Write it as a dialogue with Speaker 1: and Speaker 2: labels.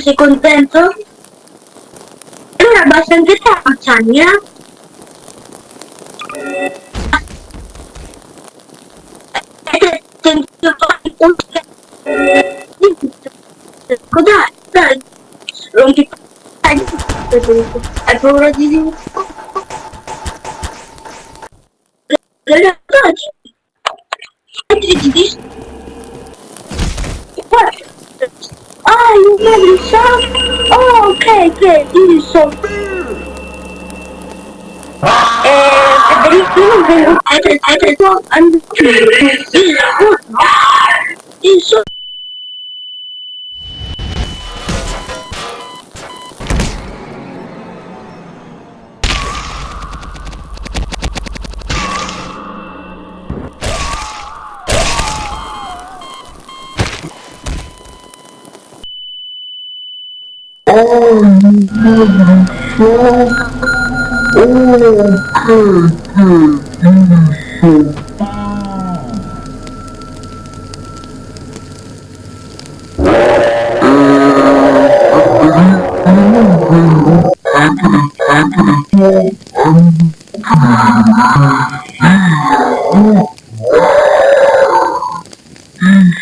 Speaker 1: Sei contento? Allora basta anche te Mazzagni, eh? Un Dai, rompi Dai, hai paura di dire? Ragazzi, ti dici? you? Oh, okay, good. You so ah! And I didn't do it. I just, I just, well, I'm. You suck. Ôi, mưa phố Ôi, thử thử thử thử Mm-hmm.